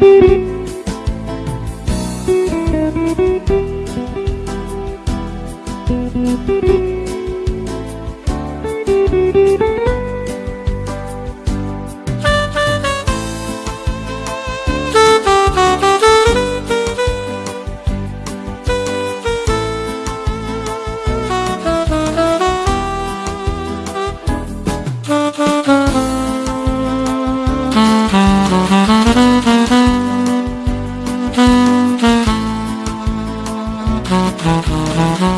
Música Mm-hmm.